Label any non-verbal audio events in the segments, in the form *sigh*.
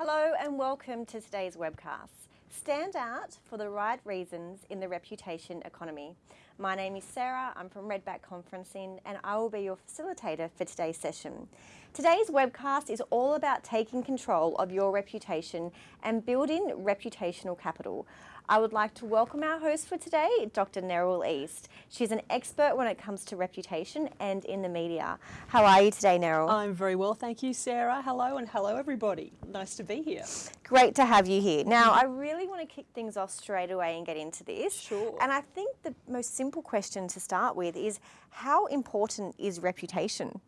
Hello and welcome to today's webcast. Stand out for the right reasons in the reputation economy. My name is Sarah, I'm from Redback Conferencing and I will be your facilitator for today's session. Today's webcast is all about taking control of your reputation and building reputational capital. I would like to welcome our host for today, Dr. Neryl East. She's an expert when it comes to reputation and in the media. How are you today, Neryl? I'm very well, thank you, Sarah. Hello and hello, everybody. Nice to be here. Great to have you here. Now, mm. I really want to kick things off straight away and get into this. Sure. And I think the most simple question to start with is how important is reputation?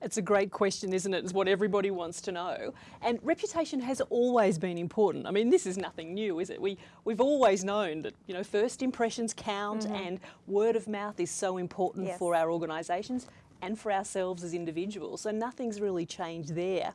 It's a great question, isn't it? It's what everybody wants to know. And reputation has always been important. I mean, this is nothing new, is it? We, we've always known that, you know, first impressions count mm -hmm. and word of mouth is so important yes. for our organisations and for ourselves as individuals. So nothing's really changed there.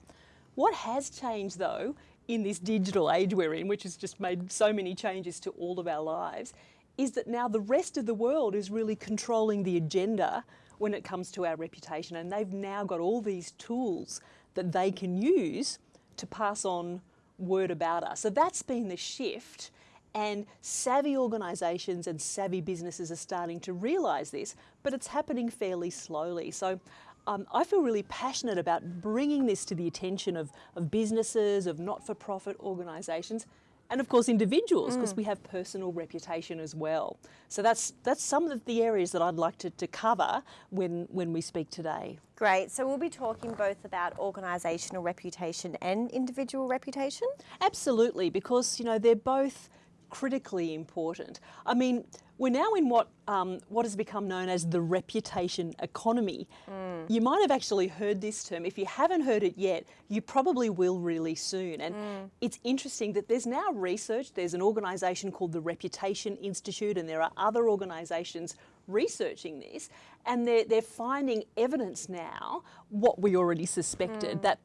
What has changed, though, in this digital age we're in, which has just made so many changes to all of our lives, is that now the rest of the world is really controlling the agenda when it comes to our reputation. And they've now got all these tools that they can use to pass on word about us. So that's been the shift. And savvy organisations and savvy businesses are starting to realise this, but it's happening fairly slowly. So um, I feel really passionate about bringing this to the attention of, of businesses, of not-for-profit organisations, and of course individuals because mm. we have personal reputation as well. So that's that's some of the areas that I'd like to, to cover when when we speak today. Great. So we'll be talking both about organisational reputation and individual reputation? Absolutely, because you know they're both critically important. I mean, we're now in what, um, what has become known as the reputation economy. Mm. You might have actually heard this term. If you haven't heard it yet, you probably will really soon. And mm. it's interesting that there's now research. There's an organisation called the Reputation Institute and there are other organisations researching this and they're, they're finding evidence now, what we already suspected, mm. that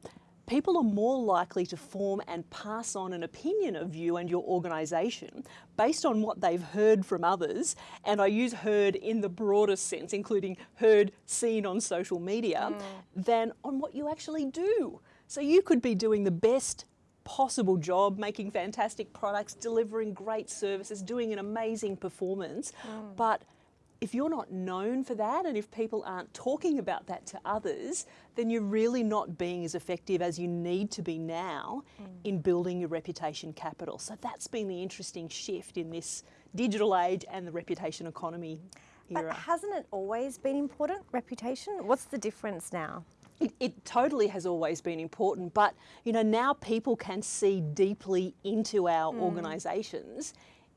people are more likely to form and pass on an opinion of you and your organisation based on what they've heard from others, and I use heard in the broadest sense, including heard, seen on social media, mm. than on what you actually do. So you could be doing the best possible job, making fantastic products, delivering great services, doing an amazing performance, mm. but if you're not known for that and if people aren't talking about that to others, then you're really not being as effective as you need to be now mm. in building your reputation capital. So that's been the interesting shift in this digital age and the reputation economy era. But hasn't it always been important, reputation? What's the difference now? It, it, totally has always been important, but you know now people can see deeply into our mm. organisations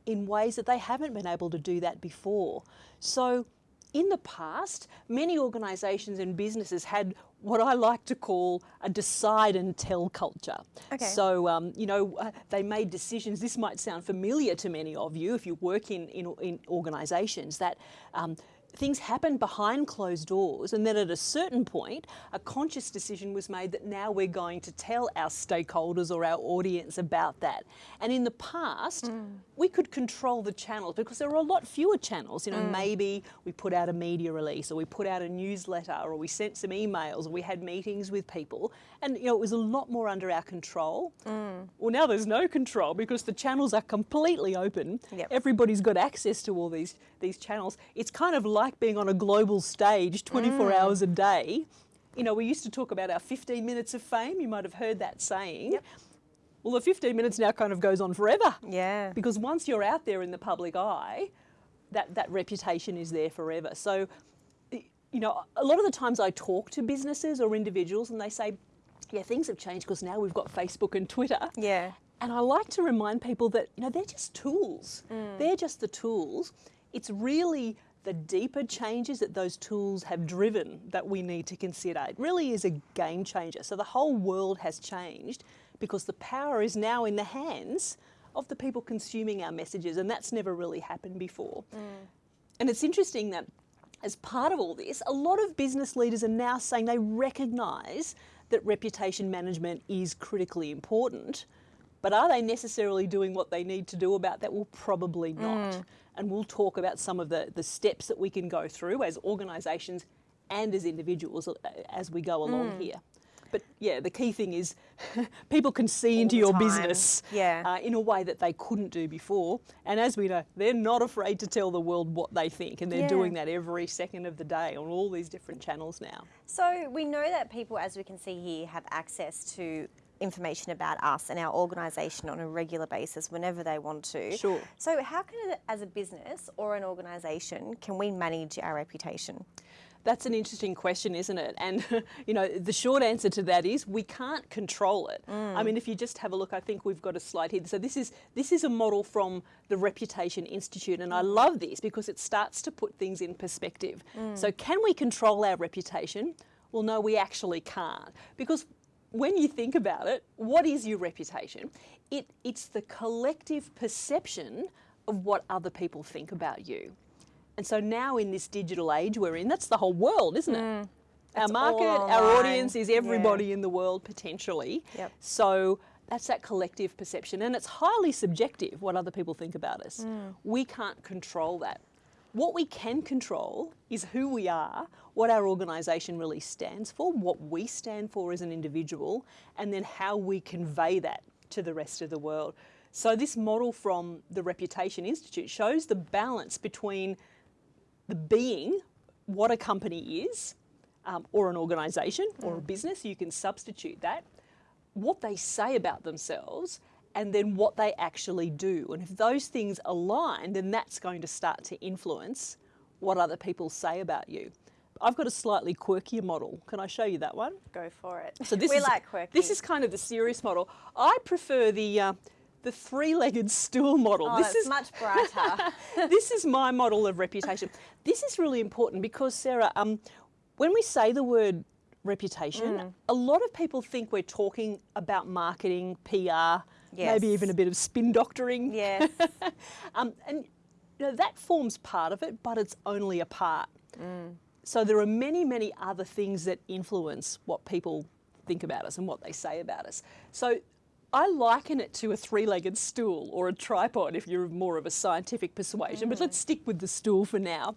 in ways that they haven't been able to do that before. So in the past, many organisations and businesses had what I like to call a decide and tell culture. Okay. So, um, you know, uh, they made decisions, this might sound familiar to many of you if you work in, in, in organisations, that um, things happen behind closed doors and then at a certain point a conscious decision was made that now we're going to tell our stakeholders or our audience about that and in the past mm. we could control the channels because there were a lot fewer channels you know mm. maybe we put out a media release or we put out a newsletter or we sent some emails or we had meetings with people and you know it was a lot more under our control mm. well now there's no control because the channels are completely open yep. everybody's got access to all these these channels it's kind of like like being on a global stage 24 mm. hours a day. You know, we used to talk about our 15 minutes of fame. You might have heard that saying. Yep. Well, the 15 minutes now kind of goes on forever. Yeah. Because once you're out there in the public eye, that, that reputation is there forever. So, you know, a lot of the times I talk to businesses or individuals and they say, yeah, things have changed because now we've got Facebook and Twitter. Yeah. And I like to remind people that, you know, they're just tools. Mm. They're just the tools. It's really the deeper changes that those tools have driven that we need to consider. It really is a game changer. So the whole world has changed because the power is now in the hands of the people consuming our messages and that's never really happened before. Mm. And it's interesting that as part of all this, a lot of business leaders are now saying they recognise that reputation management is critically important, but are they necessarily doing what they need to do about that? Well, probably not. Mm and we'll talk about some of the, the steps that we can go through as organisations and as individuals uh, as we go along mm. here. But yeah, the key thing is *laughs* people can see All into your time. business Yeah. uh, in a way that they couldn't do before. And as we know, they're not afraid to tell the world what they think, and they're Yeah. doing that every second of the day on all these different channels now. So we know that people, as we can see here, have access to information about us and our organisation on a regular basis whenever they want to. Sure. So how can, as a business or an organisation, can we manage our reputation? That's an interesting question, isn't it? And *laughs* you know, the short answer to that is we can't control it. Mm. I mean, if you just have a look, I think we've got a slide here. So this is this is a model from the Reputation Institute, and I mm. love this because it starts to put things in perspective. Mm. So can we control our reputation? Well, no, we actually can't because when you think about it, what is your reputation? It, it's the collective perception of what other people think about you. And so now in this digital age we're in, that's the whole world, isn't it? Our market, our audience is Yeah. everybody in the world potentially. Yep. So that's that collective perception. And it's highly subjective what other people think about us. We can't control that. What we can control is who we are, what our organisation really stands for, what we stand for as an individual, and then how we convey that to the rest of the world. So, this model from the Reputation Institute shows the balance between the being, what a company is, um, or an organisation or a business, you can substitute that, what they say about themselves, and then what they actually do. And if those things align, then that's going to start to influence what other people say about you. I've got a slightly quirkier model. Can I show you that one? Go for it. So this we is like quirky. this is kind of the serious model. I prefer the uh, the three-legged stool model. oh, this is much brighter. *laughs* this is my model of reputation. This is really important because Sarah, um, when we say the word reputation, Mm. a lot of people think we're talking about marketing, PR, maybe even a bit of spin doctoring. yes. *laughs* Um, and you know, that forms part of it, but it's only a part. Mm. So there are many, many other things that influence what people think about us and what they say about us. So I liken it to a three-legged stool or a tripod if you're more of a scientific persuasion, but let's stick with the stool for now.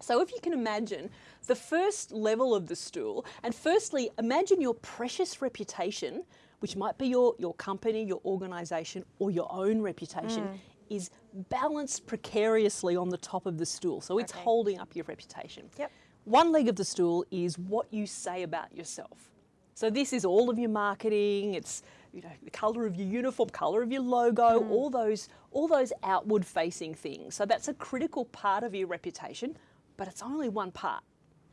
So if you can imagine the first level of the stool, and firstly, imagine your precious reputation, which might be your, your company, your organisation, or your own reputation, mm. is balanced precariously on the top of the stool. So it's Okay. holding up your reputation. Yep. One leg of the stool is what you say about yourself. So this is all of your marketing, it's you know, the colour of your uniform, colour of your logo, mm. all those all those outward facing things. So that's a critical part of your reputation, but it's only one part.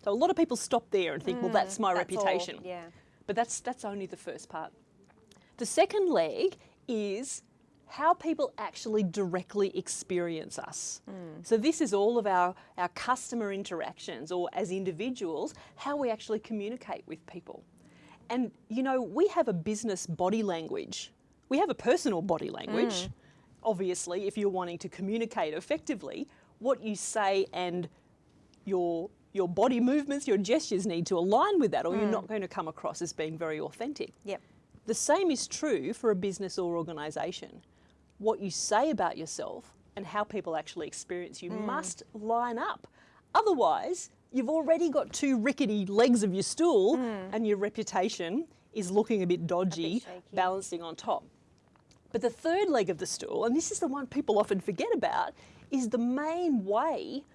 So a lot of people stop there and think, well, mm. that's my That's all, reputation. Yeah. But that's that's only the first part. The second leg is how people actually directly experience us. Hmm. So this is all of our, our customer interactions or as individuals, how we actually communicate with people. And you know, we have a business body language. We have a personal body language. Hmm. Obviously, if you're wanting to communicate effectively, what you say and your your body movements, your gestures need to align with that, or you're hmm. not going to come across as being very authentic. Yep. The same is true for a business or organisation. What you say about yourself and how people actually experience you mm. must line up. Otherwise, you've already got two rickety legs of your stool mm. and your reputation is looking a bit dodgy, shaky. balancing on top. But the third leg of the stool, and this is the one people often forget about, is the main way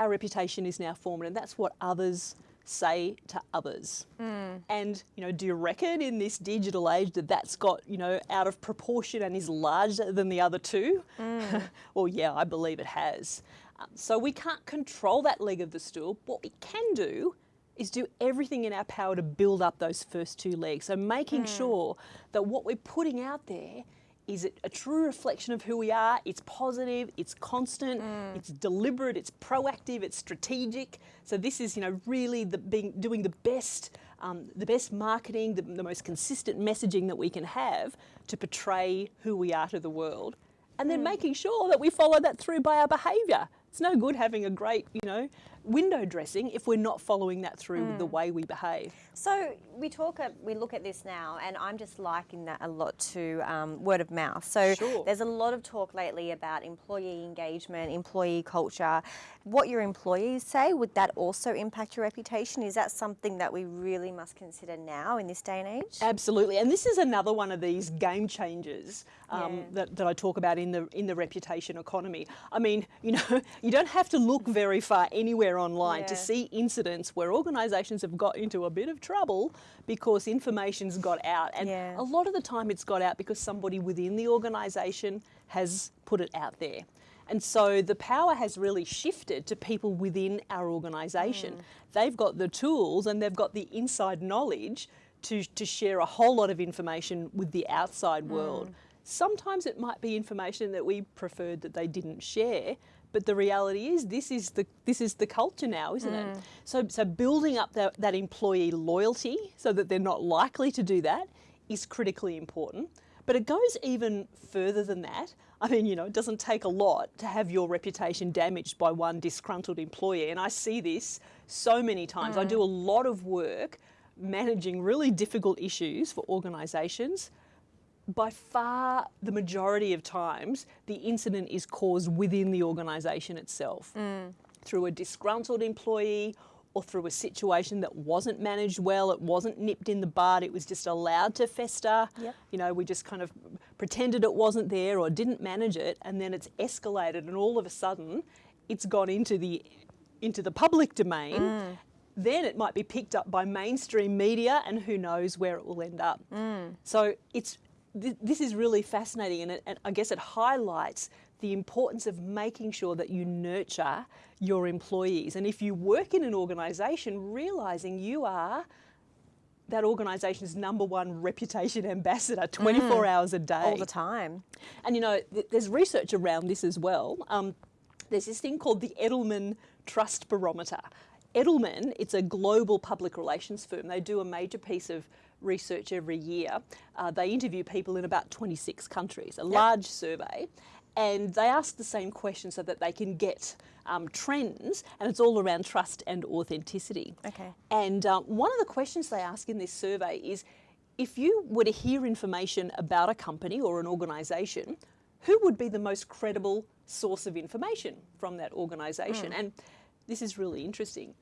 our reputation is now formed, and that's what others say to others. Hmm. And you know, do you reckon in this digital age that that's got you know out of proportion and is larger than the other two? Hmm. *laughs* well, yeah, I believe it has. Um, so we can't control that leg of the stool. What we can do is do everything in our power to build up those first two legs. So making hmm. sure that what we're putting out there is it a true reflection of who we are? It's positive, it's constant, it's deliberate, it's proactive, it's strategic. So this is, you know, really the being doing the best, um, the best marketing, the, the most consistent messaging that we can have to portray who we are to the world, and then making sure that we follow that through by our behaviour. It's no good having a great, you know, window dressing if we're not following that through with the way we behave. So we talk, we look at this now, and I'm just liking that a lot to um, word of mouth. So Sure. there's a lot of talk lately about employee engagement, employee culture. What your employees say, would that also impact your reputation? Is that something that we really must consider now in this day and age? Absolutely, and this is another one of these game changers um, Yeah. that, that I talk about in the in the reputation economy. I mean, you know, *laughs* you don't have to look very far anywhere online to see incidents where organisations have got into a bit of trouble because information's got out, and Yeah. a lot of the time it's got out because somebody within the organisation has put it out there. And so the power has really shifted to people within our organisation. Hmm. They've got the tools and they've got the inside knowledge to, to share a whole lot of information with the outside world. Hmm. Sometimes it might be information that we preferred that they didn't share, but the reality is this is the this is the culture now, isn't it? Mm. So so building up that, that employee loyalty so that they're not likely to do that is critically important. But it goes even further than that. I mean, you know, it doesn't take a lot to have your reputation damaged by one disgruntled employee. And I see this so many times. I mm. do a lot of work managing really difficult issues for organisations. By far the majority of times, the incident is caused within the organisation itself mm. through a disgruntled employee or through a situation that wasn't managed well, it wasn't nipped in the bud, it was just allowed to fester. Yep. You know, we just kind of pretended it wasn't there or didn't manage it, and then it's escalated, and all of a sudden, it's gone into the into the public domain. Mm. Then it might be picked up by mainstream media, and who knows where it will end up. Mm. So it's th- this is really fascinating, and, it, and I guess it highlights the importance of making sure that you nurture your employees. And if you work in an organisation, realising you are that organisation's number one reputation ambassador 24 hours a day. All the time. And you know, th- there's research around this as well. Um, there's this thing called the Edelman Trust Barometer. Edelman, it's a global public relations firm. They do a major piece of research every year. Uh, they interview people in about 26 countries, a large survey, and they ask the same question so that they can get um, trends, and it's all around trust and authenticity. Okay. And um, one of the questions they ask in this survey is if you were to hear information about a company or an organisation, who would be the most credible source of information from that organisation? And this is really interesting.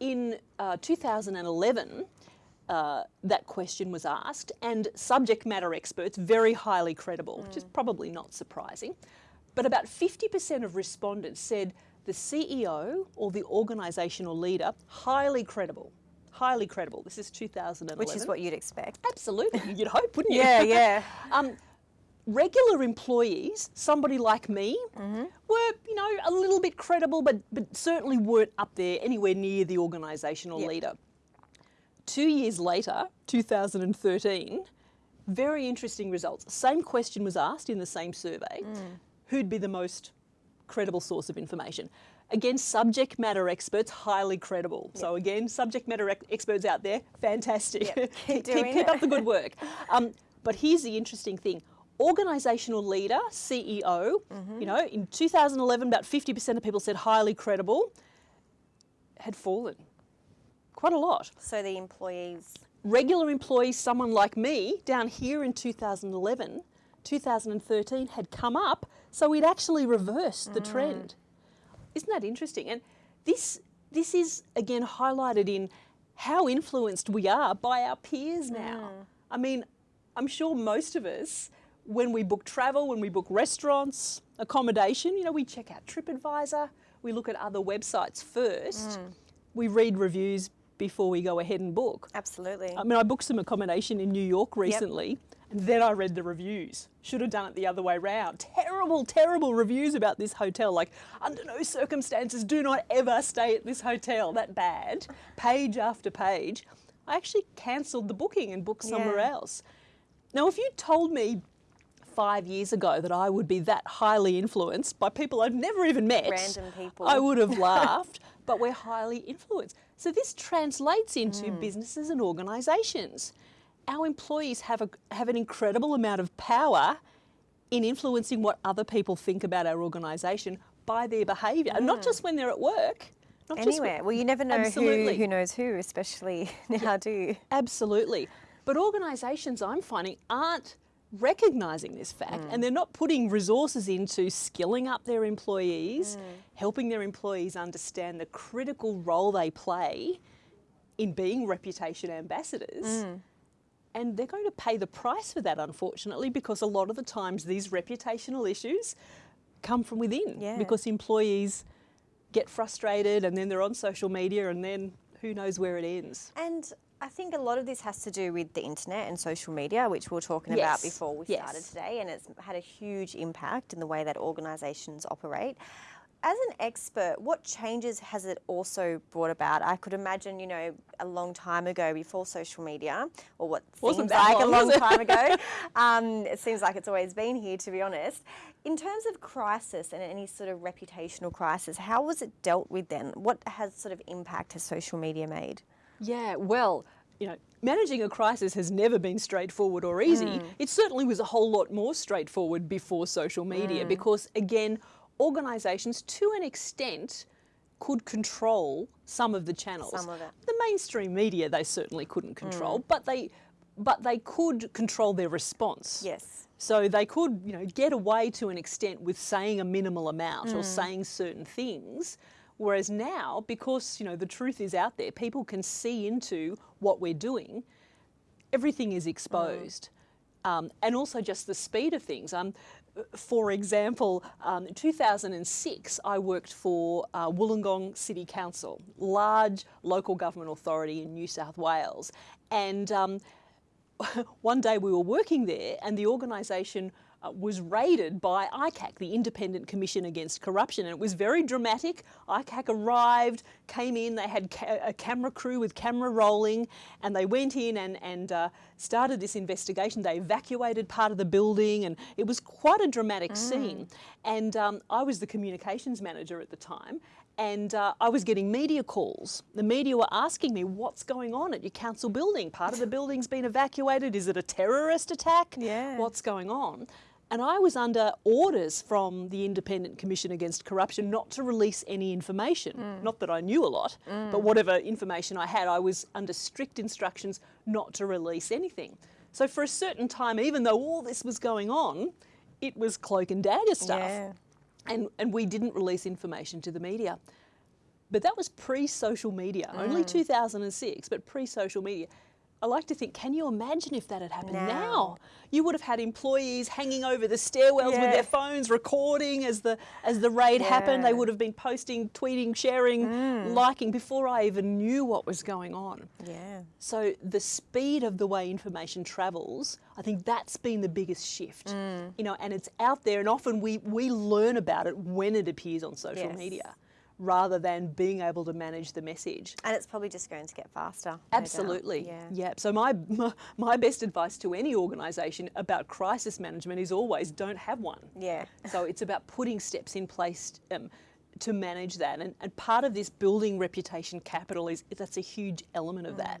In uh, 2011, uh, that question was asked, and subject matter experts, very highly credible, which is probably not surprising, but about 50% of respondents said the CEO or the organisational leader, highly credible. Highly credible. This is 2011. Which is what you'd expect. Absolutely, *laughs* you'd hope, wouldn't you? Yeah, yeah. *laughs* Um, regular employees, somebody like me, were you know a little bit credible, but but certainly weren't up there anywhere near the organisational Yep. leader. Two years later, 2013, very interesting results. Same question was asked in the same survey: who'd be the most credible source of information? Again, subject matter experts, highly credible. So again, subject matter ex- experts out there, fantastic. Yep, *laughs* keep doing keep up the good *laughs* work. Um, but here's the interesting thing. Organisational leader, CEO, Mm-hmm. you know, in 2011, about 50% of people said highly credible, had fallen quite a lot. So the employees. Regular employees, someone like me, down here in 2011, 2013, had come up, so we'd actually reversed the Mm. trend. Isn't that interesting? And this this is again highlighted in how influenced we are by our peers now. I mean, I'm sure most of us, when we book travel, when we book restaurants, accommodation, you know, we check out TripAdvisor, we look at other websites first, we read reviews before we go ahead and book. Absolutely. I mean, I booked some accommodation in New York recently, and then I read the reviews. Should have done it the other way round. Terrible, terrible reviews about this hotel. Like, under no circumstances, do not ever stay at this hotel. That bad. Page after page. I actually cancelled the booking and booked somewhere Yeah. else. Now, if you told me five years ago that I would be that highly influenced by people I'd never even met, Random people. I would have *laughs* laughed. But we're highly influenced. So this translates into Mm. businesses and organisations. Our employees have a have an incredible amount of power in influencing what other people think about our organisation by their behaviour, and not just when they're at work. Not just when- Anywhere. Well, you never know who, Absolutely. who knows who, especially *laughs* now, do you? Absolutely. But organisations, I'm finding, aren't recognising this fact and mm. they're not putting resources into skilling up their employees, mm. helping their employees understand the critical role they play in being reputation ambassadors. Mm. And they're going to pay the price for that, unfortunately, because a lot of the times these reputational issues come from within Yeah. because employees get frustrated and then they're on social media and then who knows where it ends. And I think a lot of this has to do with the internet and social media, which we were talking about before we yes. started today, and it's had a huge impact in the way that organisations operate. As an expert, what changes has it also brought about? I could imagine, you know, a long time ago before social media, or what Wasn't seems like long, a long *laughs* time ago. um, it seems like it's always been here, to be honest. In terms of crisis and any sort of reputational crisis, how was it dealt with then? What has sort of impact has social media made? Yeah, well, you know, managing a crisis has never been straightforward or easy. Hmm. It certainly was a whole lot more straightforward before social media hmm. because, again, organisations to an extent could control some of the channels. Some of it. The mainstream media they certainly couldn't control, hmm. but they but they could control their response. Yes. So they could, you know, get away to an extent with saying a minimal amount or saying certain things. Whereas now, because you know the truth is out there, people can see into what we're doing. Everything is exposed, um, and also just the speed of things. Um, for example, um, in 2006, I worked for uh, Wollongong City Council, large local government authority in New South Wales, and um, *laughs* one day we were working there and the organisation uh, was raided by ICAC, the Independent Commission Against Corruption. And it was very dramatic. ICAC arrived, came in, they had ca- a camera crew with camera rolling, and they went in and, and uh, started this investigation. They evacuated part of the building, and it was quite a dramatic scene. And um, I was the communications manager at the time. And uh, I was getting media calls. The media were asking me, what's going on at your council building? Part of the building's been evacuated. Is it a terrorist attack? Yeah. What's going on? And I was under orders from the Independent Commission Against Corruption not to release any information. Hmm. Not that I knew a lot, but hmm. whatever information I had, I was under strict instructions not to release anything. So for a certain time, even though all this was going on, it was cloak and dagger stuff Yeah. and, and we didn't release information to the media. But that was pre social media, only hmm. 2006, but pre social media. I like to think, can you imagine if that had happened now? Now. You would have had employees hanging over the stairwells with their phones recording as the as the raid happened. They would have been posting, tweeting, sharing, liking before I even knew what was going on. Yeah. So the speed of the way information travels, I think that's been the biggest shift. Mm. You know, and it's out there, and often we we learn about it when it appears on social Yes. media, rather than being able to manage the message. And it's probably just going to get faster. no. Absolutely. Yeah. Yeah. So my my best advice to any organisation about crisis management is always don't have one. Yeah. So it's about putting steps in place um, to manage that, and, and part of this building reputation capital is that's a huge element of that.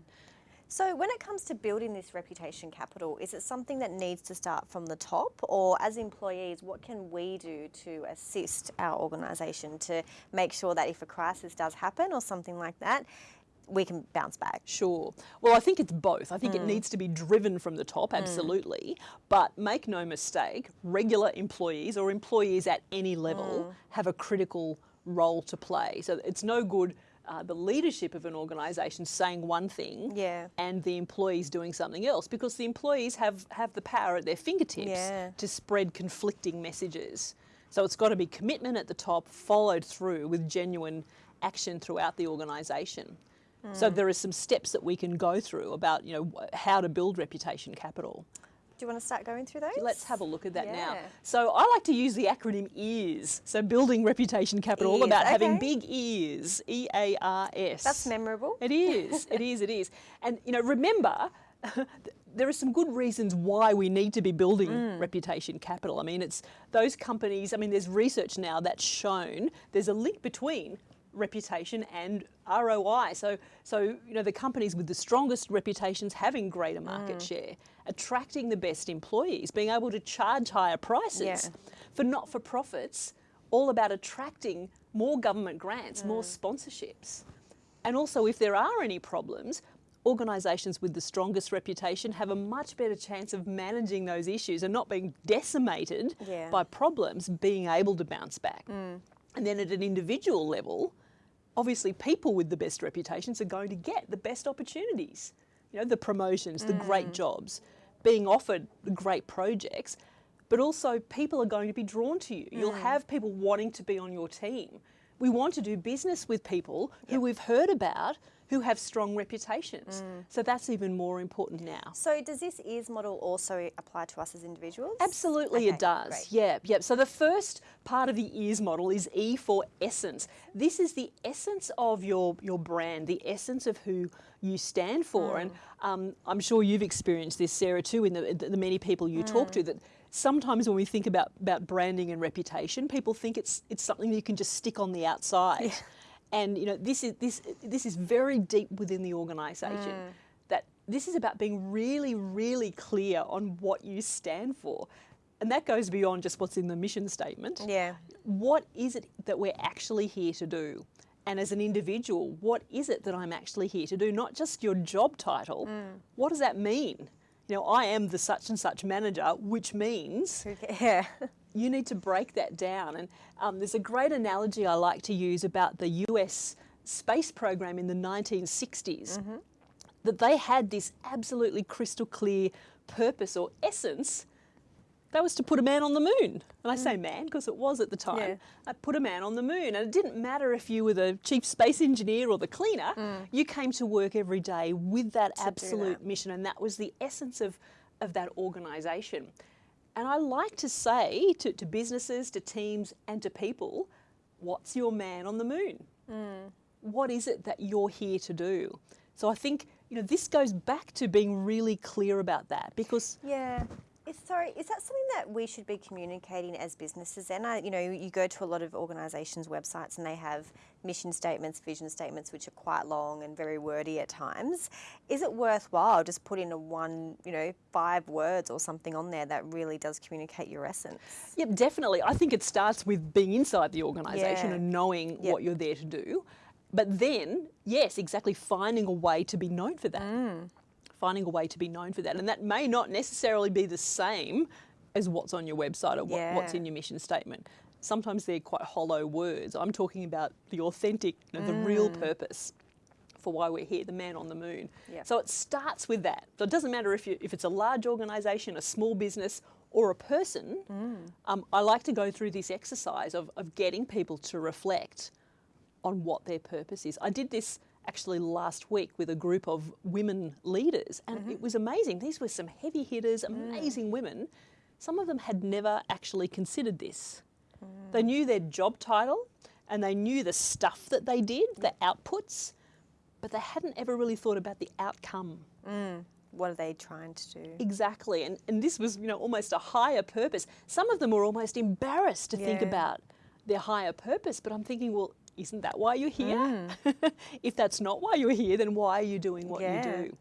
So, when it comes to building this reputation capital, is it something that needs to start from the top, or as employees, what can we do to assist our organisation to make sure that if a crisis does happen or something like that, we can bounce back? Sure. Well, I think it's both. I think it mm. needs to be driven from the top, mm. absolutely. But make no mistake, regular employees or employees at any level mm. have a critical role to play. So it's no good. Uh, the leadership of an organisation saying one thing Yeah. and the employees doing something else because the employees have, have the power at their fingertips Yeah. to spread conflicting messages. So it's got to be commitment at the top, followed through with genuine action throughout the organisation. So Hmm. there are some steps that we can go through about you know how to build reputation capital. Do you want to start going through those? Let's have a look at that now. So I like to use the acronym EARS. So building reputation capital, all EARS, about having big ears. E A R S. That's memorable. It is. It is. It is. And you know, remember, *laughs* there are some good reasons why we need to be building Mm. reputation capital. I mean, it's those companies. I mean, there's research now that's shown there's a link between reputation and ROI. So, so you know, the companies with the strongest reputations having greater market Mm. share, attracting the best employees, being able to charge higher prices Yeah. for not-for-profits all about attracting more government grants, mm. more sponsorships. And also, if there are any problems, organisations with the strongest reputation have a much better chance of managing those issues and not being decimated Yeah. by problems, being able to bounce back. Mm. And then at an individual level, obviously people with the best reputations are going to get the best opportunities. You know, the promotions, the great mm. jobs, being offered the great projects, but also people are going to be drawn to you. You'll mm. have people wanting to be on your team. We want to do business with people who we've heard about who have strong reputations. Mm. So that's even more important now. So does this ears model also apply to us as individuals? Absolutely, Okay, it does. great. Yeah, yeah. So the first part of the ears model is E for essence. This is the essence of your your brand, the essence of who you stand for. Mm. And um, I'm sure you've experienced this, Sarah, too, in the, the many people you talk mm. to. That sometimes when we think about about branding and reputation, people think it's it's something that you can just stick on the outside. And you know, this is this this is very deep within the organisation. Mm. That this is about being really, really clear on what you stand for. And that goes beyond just what's in the mission statement. Yeah. What is it that we're actually here to do? And as an individual, what is it that I'm actually here to do? Not just your job title. Mm. What does that mean? You know, I am the such and such manager, which means *laughs* Yeah. You need to break that down. And um, there's a great analogy I like to use about the US space program in the 1960s. Mm-hmm. That they had this absolutely crystal clear purpose or essence. That was to put a man on the moon. And I say mm. man because it was at the time. Yeah. I put a man on the moon. And it didn't matter if you were the chief space engineer or the cleaner, mm. you came to work every day with that do absolute that. mission. And that was the essence of, of that organisation. And I like to say to, to businesses, to teams, and to people, what's your man on the moon? Mm. What is it that you're here to do? So I think you know this goes back to being really clear about that because Yeah. Sorry, is that something that we should be communicating as businesses? And I, you know, you go to a lot of organisations' websites and they have mission statements, vision statements, which are quite long and very wordy at times. Is it worthwhile just putting a one, you know, five words or something on there that really does communicate your essence? Yep, definitely. I think it starts with being inside the organisation Yeah. and knowing Yep. what you're there to do. But then, yes, exactly, finding a way to be known for that. Mm. Finding a way to be known for that. And that may not necessarily be the same as what's on your website or what, what's in your mission statement. Sometimes they're quite hollow words. I'm talking about the authentic, you know, the real Mm. purpose for why we're here, the man on the moon. Yep. So it starts with that. So it doesn't matter if, you, if it's a large organisation, a small business, or a person. Um, I like to go through this exercise of, of getting people to reflect on what their purpose is. I did this actually last week with a group of women leaders, and it mm-hmm. was amazing. These were some heavy hitters, amazing mm. women. Some of them had never actually considered this. Mm. They knew their job title and they knew the stuff that they did, the outputs, but they hadn't ever really thought about the outcome. Mm. What are they trying to do? Exactly. And, and this was, you know, almost a higher purpose. Some of them were almost embarrassed to think about their higher purpose, but I'm thinking, well, isn't that why you're here? Hmm. *laughs* if that's not why you're here, then why are you doing what Yeah. you do?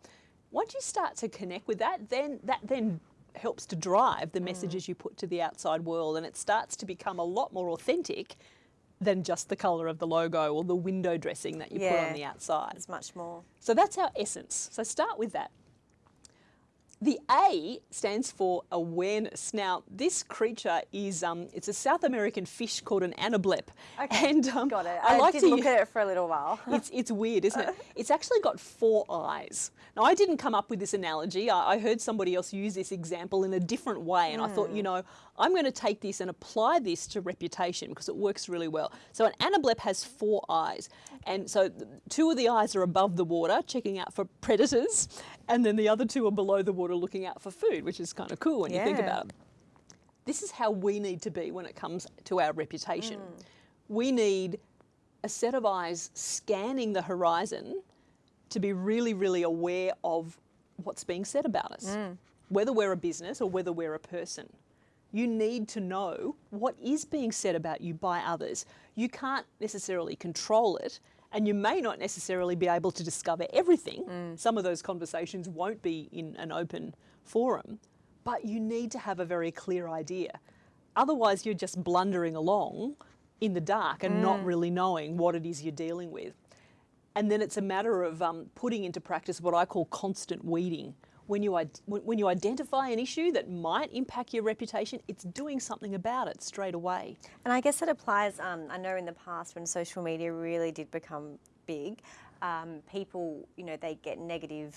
Once you start to connect with that, then that then helps to drive the hmm. messages you put to the outside world and it starts to become a lot more authentic than just the colour of the logo or the window dressing that you put on the outside. It's much more. So that's our essence. So start with that. The A stands for awareness. Now, this creature is um, it's a South American fish called an anablep. Okay, *laughs* and um, Got it. I, I, like did to look *laughs* at it for a little while. *laughs* it's, it's weird, isn't it? It's actually got four eyes. Now, I didn't come up with this analogy. I, I heard somebody else use this example in a different way, and I thought, you know, I'm going to take this and apply this to reputation because it works really well. So, an anablep has four eyes, and so two of the eyes are above the water, checking out for predators, and then the other two are below the water, looking out for food, which is kind of cool when you think about it this is how we need to be when it comes to our reputation. Mm. We need a set of eyes scanning the horizon to be really, really aware of what's being said about us, mm. whether we're a business or whether we're a person. You need to know what is being said about you by others. You can't necessarily control it, and you may not necessarily be able to discover everything. Some of those conversations won't be in an open forum, but you need to have a very clear idea. Otherwise, you're just blundering along in the dark and not really knowing what it is you're dealing with. And then it's a matter of um, putting into practice what I call constant weeding. When you, when you identify an issue that might impact your reputation, it's doing something about it straight away. And I guess it applies. Um, I know in the past when social media really did become big, um, people, you know, they get negative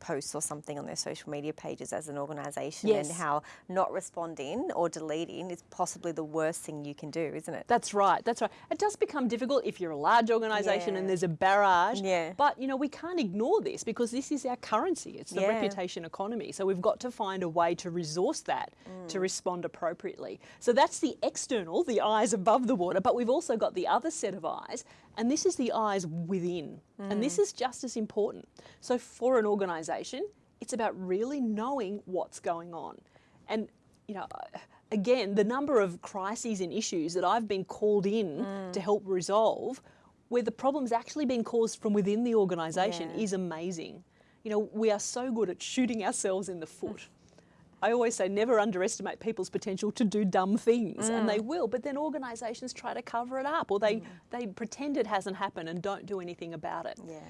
posts or something on their social media pages as an organisation, Yes. and how not responding or deleting is possibly the worst thing you can do, isn't it? That's right. That's right. It does become difficult if you're a large organisation Yeah. and there's a barrage. Yeah. But you know we can't ignore this because this is our currency. It's the Yeah. reputation economy. So we've got to find a way to resource that Mm. to respond appropriately. So that's the external, the eyes above the water. But we've also got the other set of eyes, and this is the eyes within. And Mm. this is just as important. So for an organisation, it's about really knowing what's going on. And you know, again, the number of crises and issues that I've been called in Mm. to help resolve, where the problem's actually been caused from within the organisation, Yeah. is amazing. You know, we are so good at shooting ourselves in the foot. I always say never underestimate people's potential to do dumb things, and Mm. they will. But then organisations try to cover it up, or they mm. they pretend it hasn't happened and don't do anything about it. Yeah.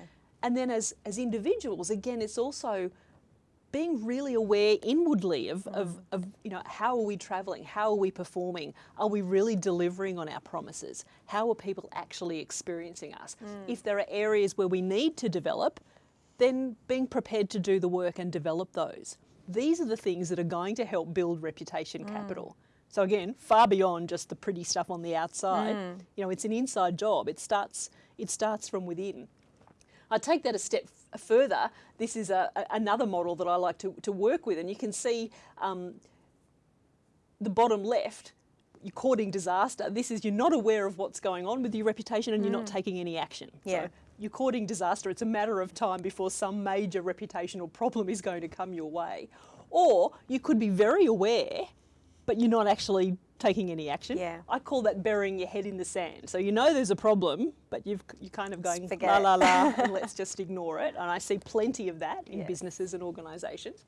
And then as as individuals, again, it's also being really aware inwardly of, of, mm. of you know how are we traveling how are we performing are we really delivering on our promises how are people actually experiencing us mm. if there are areas where we need to develop then being prepared to do the work and develop those these are the things that are going to help build reputation mm. capital so again far beyond just the pretty stuff on the outside mm. you know it's an inside job it starts it starts from within I take that a step further. This is a, a- another model that I like to, to work with, and you can see um, the bottom left. You're courting disaster. This is you're not aware of what's going on with your reputation, and you're not mm. taking any action. Yeah. So you're courting disaster. It's a matter of time before some major reputational problem is going to come your way, or you could be very aware, but you're not actually taking any action. Yeah. I call that burying your head in the sand. So you know there's a problem, but you've you're kind of going forget la la la, *laughs* and let's just ignore it. And I see plenty of that in businesses and organisations.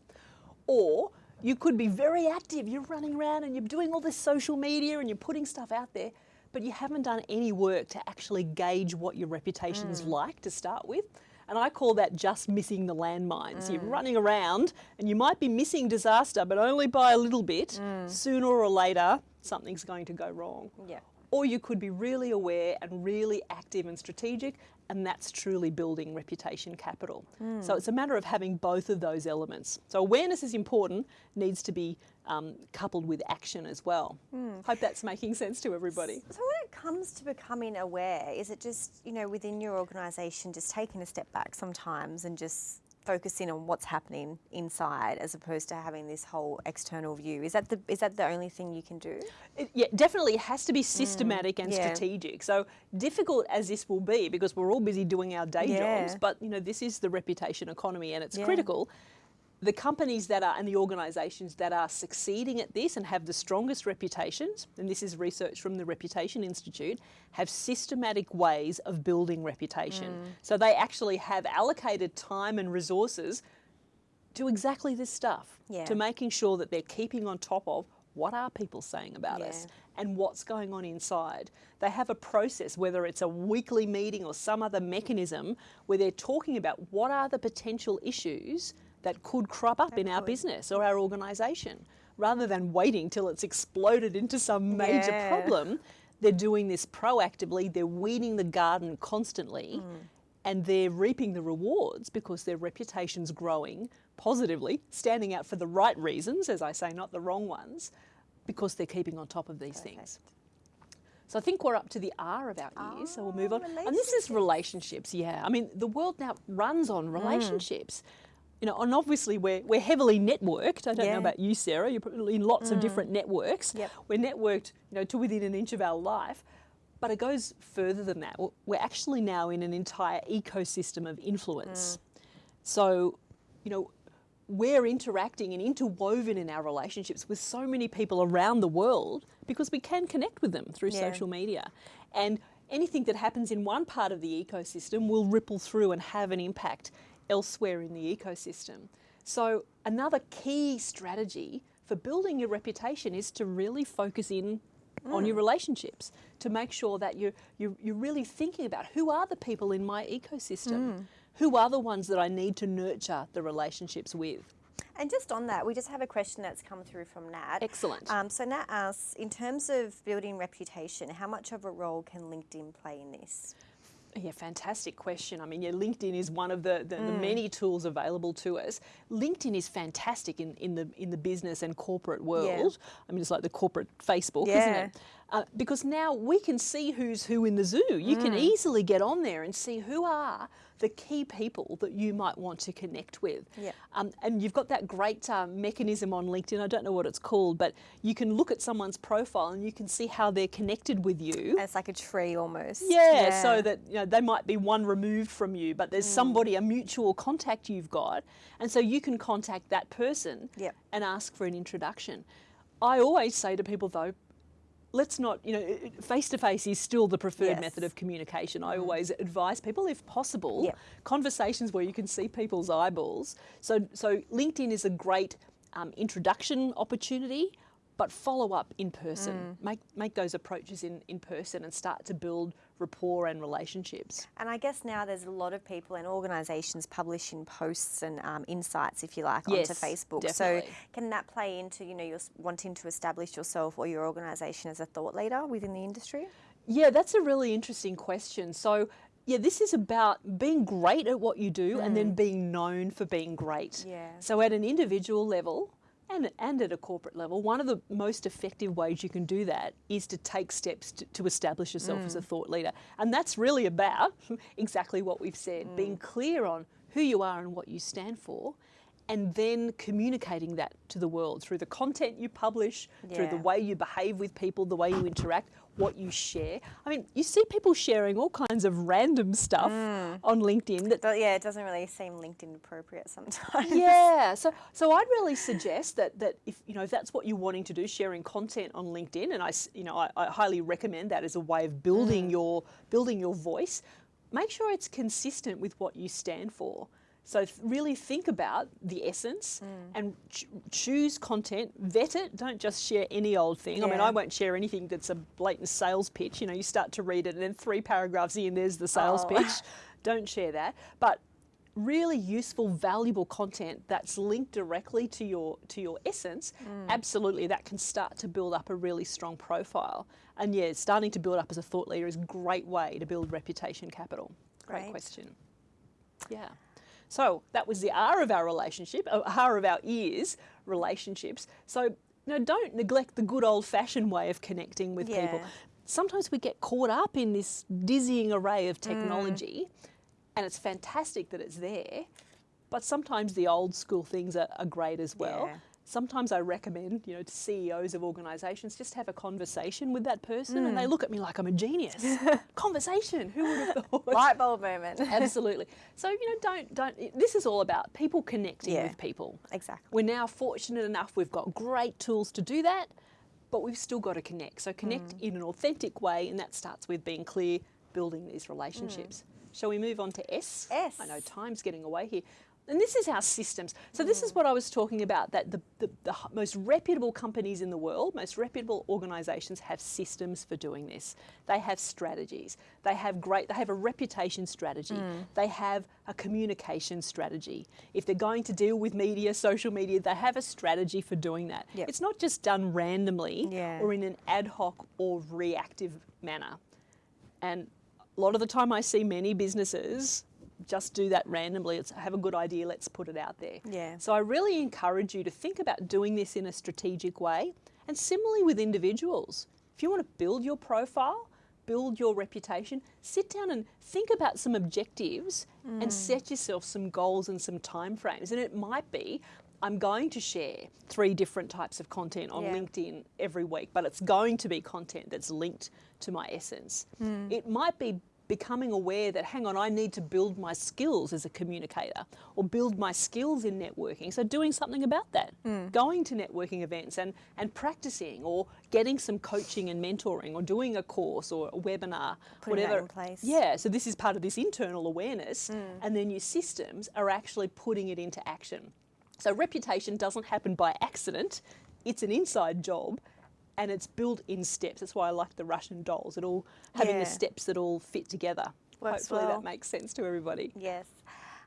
Or you could be very active. You're running around and you're doing all this social media and you're putting stuff out there, but you haven't done any work to actually gauge what your reputation's mm. like to start with. And I call that just missing the landmines. You're mm. running around and you might be missing disaster, but only by a little bit. Mm. Sooner or later, something's going to go wrong. Yeah. Or you could be really aware and really active and strategic, and that's truly building reputation capital. So it's a matter of having both of those elements. So awareness is important, needs to be um, coupled with action as well. Hope that's making sense to everybody. So when it comes to becoming aware, is it just, you know, within your organisation, just taking a step back sometimes and just focusing on what's happening inside as opposed to having this whole external view? Is that the is that the only thing you can do? It, yeah, definitely it has to be systematic and yeah. strategic. So difficult as this will be, because we're all busy doing our day Yeah. jobs, but you know this is the reputation economy, and it's Yeah. critical. The companies that are and the organisations that are succeeding at this and have the strongest reputations, and this is research from the Reputation Institute, have systematic ways of building reputation. Mm. So they actually have allocated time and resources to exactly this stuff, Yeah. to making sure that they're keeping on top of what are people saying about us and what's going on inside. They have a process, whether it's a weekly meeting or some other mechanism, where they're talking about what are the potential issues that could crop up in our business or our organisation. Rather than waiting till it's exploded into some major Yeah. problem, they're doing this proactively, they're weeding the garden constantly. And they're reaping the rewards because their reputation's growing positively, standing out for the right reasons, as I say, not the wrong ones, because they're keeping on top of these things. So I think we're up to the R of our ears, so we'll move on. And this is relationships, yeah. I mean, the world now runs on relationships. You know, and obviously we're, we're heavily networked. I don't Yeah. know about you, Sarah. You're probably in lots of mm. different networks. Yep. We're networked, you know, to within an inch of our life. But it goes further than that. We're- actually now in an entire ecosystem of influence. Mm. So, you know, we're interacting and interwoven in our relationships with so many people around the world because we can connect with them through Yeah. social media. And anything that happens in one part of the ecosystem will ripple through and have an impact elsewhere in the ecosystem. So, another key strategy for building your reputation is to really focus in on your relationships to make sure that you're, you're, you're really thinking about who are the people in my ecosystem? Who are the ones that I need to nurture the relationships with? And just on that, we just have a question that's come through from Nat. Excellent. Um, so Nat asks, in terms of building reputation, how much of a role can LinkedIn play in this? Yeah, fantastic question. I mean, yeah, LinkedIn is one of the, the, the, many tools available to us. LinkedIn is fantastic in, in the in the business and corporate world. I mean, it's like the corporate Facebook, isn't it? Uh, because now we can see who's who in the zoo. You can easily get on there and see who are the key people that you might want to connect with. Yeah. Um, and you've got that great uh, mechanism on LinkedIn. I don't know what it's called, but you can look at someone's profile and you can see how they're connected with you. And it's like a tree almost. Yeah, so that you know they might be one removed from you, but Mm. there's somebody a mutual contact you've got, and so you can contact that person Yep. and ask for an introduction. I always say to people though, let's not you know face to face is still the preferred Yes. Method of communication. I always advise people, if possible, Yep. conversations where you can see people's eyeballs. So so LinkedIn is a great um, introduction opportunity. But follow up in person. Mm. Make make those approaches in, in person and start to build rapport and relationships. And I guess now there's a lot of people and organisations publishing posts and um, insights, if you like, Yes, onto Facebook. definitely. So can that play into you know you're wanting to establish yourself or your organisation as a thought leader within the industry? Yeah, that's a really interesting question. So, yeah, this is about being great at what you do and then being known for being great. Yeah. So, at an individual level and, and at a corporate level, one of the most effective ways you can do that is to take steps to, to establish yourself as a mm. thought leader. And that's really about *laughs* exactly what we've said mm. being clear on who you are and what you stand for. And then communicating that to the world through the content you publish, through the way you behave with people, the way you interact, what you share. I mean, you see people sharing all kinds of random stuff mm. on LinkedIn that yeah, it doesn't really seem LinkedIn appropriate sometimes. yeah, so *laughs* so I'd really suggest that that if you know if that's what you're wanting to do, sharing content on LinkedIn, and I s- you know I, I highly recommend that as a way of building mm. your building your voice. Make sure it's consistent with what you stand for. So th- really think about the essence and ch- choose content, vet it. Don't just share any old thing. I mean, I won't share anything that's a blatant sales pitch. You know, you start to read it, and then three paragraphs in, there's the sales Oh. pitch. *laughs* Don't share that. But really useful, valuable content that's linked directly to your to your essence, Mm. absolutely that can start to build up a really strong profile. And yeah, starting to build up as a thought leader is a great way to build reputation capital. Great, Great. question. Yeah. So that was the R of our relationship, uh, R of our ears, relationships. So you know, don't neglect the good old fashioned way of connecting with people. Sometimes we get caught up in this dizzying array of technology, and it's fantastic that it's there. But sometimes the old school things are, are great as well. Yeah. Sometimes I recommend, you know, to CEOs of organisations, just have a conversation with that person, and they look at me like I'm a genius. *laughs* conversation. Who would have thought? Light bulb moment. *laughs* Absolutely. So you know, don't don't. This is all about people connecting Yeah. with people. Exactly. We're now fortunate enough. We've got great tools to do that, but we've still got to connect. So connect Mm. in an authentic way, and that starts with being clear, building these relationships. Shall we move on to S? Mm. S. I know time's getting away here. And this is our systems. So this Mm. is what I was talking about, that the, the, the most reputable companies in the world, most reputable organisations have systems for doing this. They have strategies. They have great, they have a reputation strategy. Mm. They have a communication strategy. If they're going to deal with media, social media, they have a strategy for doing that. Yep. It's not just done randomly Yeah. or in an ad hoc or reactive manner. And a lot of the time, I see many businesses just do that randomly. It's have a good idea, let's put it out there. Yeah. So I really encourage you to think about doing this in a strategic way. And similarly with individuals, if you want to build your profile, build your reputation, sit down and think about some objectives Mm. and set yourself some goals and some timeframes. And it might be I'm going to share three different types of content on Yeah. LinkedIn every week, but it's going to be content that's linked to my essence. Mm. It might be becoming aware that, hang on, I need to build my skills as a communicator or build my skills in networking. So, doing something about that, Mm. going to networking events and, and practicing or getting some coaching and mentoring or doing a course or a webinar, Putting whatever. in place. Yeah, so this is part of this internal awareness, Mm. and then your systems are actually putting it into action. So, reputation doesn't happen by accident, it's an inside job. And it's built in steps. That's why I like the Russian dolls. It all having Yeah. the steps that all fit together. Works Hopefully well. that makes sense to everybody. Yes.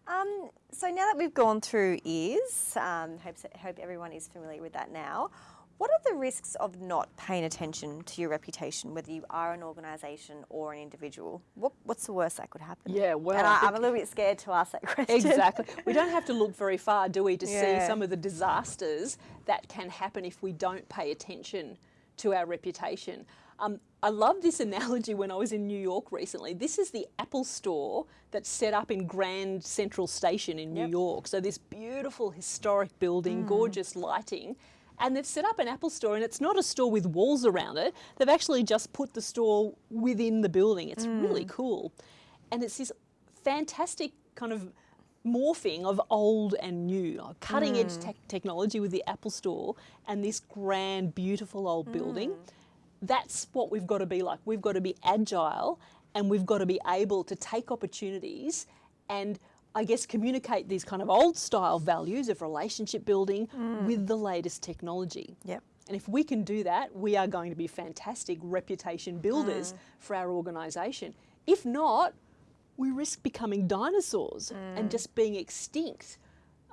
Um, so now that we've gone through ears, um, hope, hope everyone is familiar with that now. What are the risks of not paying attention to your reputation, whether you are an organisation or an individual? What, what's the worst that could happen? Yeah, well, and I I'm a little bit scared to ask that *laughs* question. Exactly. we don't have to look very far, do we, to Yeah. see some of the disasters that can happen if we don't pay attention to our reputation. Um, I love this analogy when I was in New York recently. This is the Apple store that's set up in Grand Central Station in New Yep. York. So, this beautiful historic building, gorgeous lighting. And they've set up an Apple store, and it's not a store with walls around it. They've actually just put the store within the building. It's really cool. And it's this fantastic kind of morphing of old and new, cutting edge mm. tech technology with the Apple Store and this grand, beautiful old building. Mm. That's what we've got to be like. We've got to be agile and we've got to be able to take opportunities and I guess communicate these kind of old style values of relationship building mm. with the latest technology. Yep. And if we can do that, we are going to be fantastic reputation builders for our organisation. If not, we risk becoming dinosaurs and just being extinct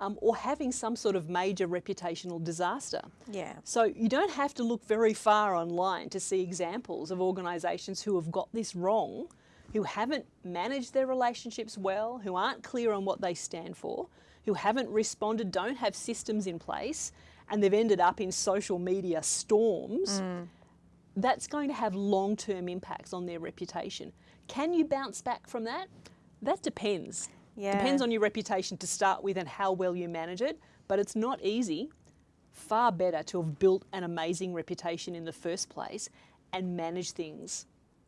um, or having some sort of major reputational disaster. Yeah. So you don't have to look very far online to see examples of organisations who have got this wrong, who haven't managed their relationships well, who aren't clear on what they stand for, who haven't responded, don't have systems in place, and they've ended up in social media storms. That's going to have long term impacts on their reputation. Can you bounce back from that? That depends. Yeah. Depends on your reputation to start with and how well you manage it, but it's not easy. Far better to have built an amazing reputation in the first place and manage things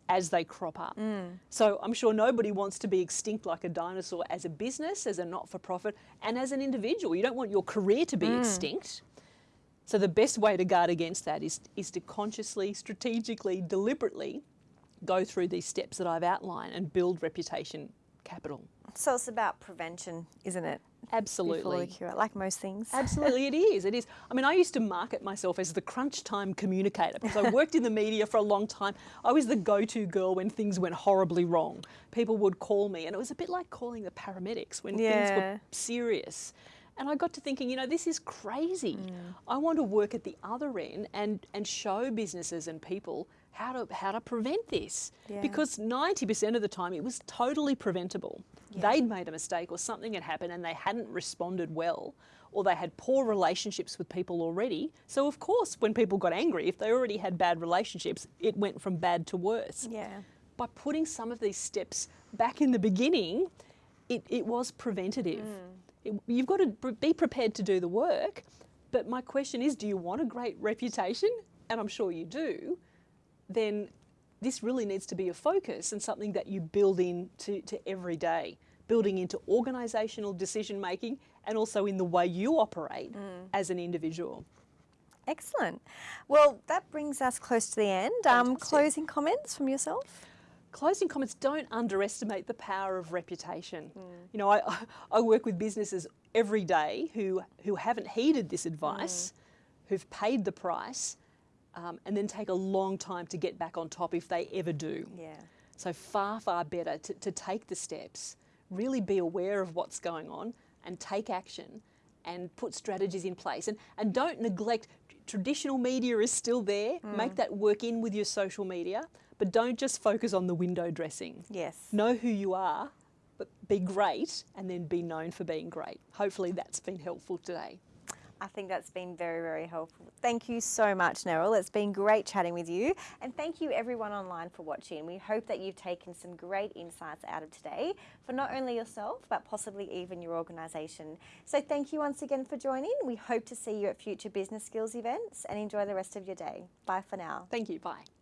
as they crop up. Mm. So I'm sure nobody wants to be extinct like a dinosaur as a business, as a not for profit, and as an individual. You don't want your career to be mm. extinct. So the best way to guard against that is, is to consciously, strategically, deliberately go through these steps that I've outlined and build reputation capital. So it's about prevention, isn't it? Absolutely. cure, like most things. Absolutely, it is. It is. I mean, I used to market myself as the crunch time communicator because I worked in the media for a long time. I was the go to girl when things went horribly wrong. People would call me, and it was a bit like calling the paramedics when things were serious. And I got to thinking, you know, this is crazy. Mm. I want to work at the other end and, and show businesses and people how to how to prevent this. Yeah. Because 90% of the time it was totally preventable. They'd made a mistake or something had happened and they hadn't responded well or they had poor relationships with people already. So of course when people got angry, if they already had bad relationships, it went from bad to worse Yeah. by putting some of these steps back in the beginning, it, it was preventative. Mm. It- you've got to be prepared to do the work. But my question is do you want a great reputation? And I'm sure you do. Then this really needs to be a focus and something that you build into to every day, building into organisational decision making and also in the way you operate mm. as an individual. Excellent. Well, that brings us close to the end. Um, closing comments from yourself? Closing comments don't underestimate the power of reputation. Mm. You know, I, *laughs* I work with businesses every day who, who haven't heeded this advice, mm. who've paid the price, um, and then take a long time to get back on top if they ever do. Yeah. So, far, far better to, to take the steps, really be aware of what's going on, and take action and put strategies in place. And, and don't neglect traditional media is still there. Make that work in with your social media, but don't just focus on the window dressing. Yes. Know who you are, but be great, and then be known for being great. Hopefully, that's been helpful today. I think that's been very, very helpful. Thank you so much, Neryl. It's been great chatting with you. And thank you, everyone online, for watching. We hope that you've taken some great insights out of today for not only yourself, but possibly even your organisation. So thank you once again for joining. We hope to see you at future business skills events and enjoy the rest of your day. Bye for now. Thank you. Bye.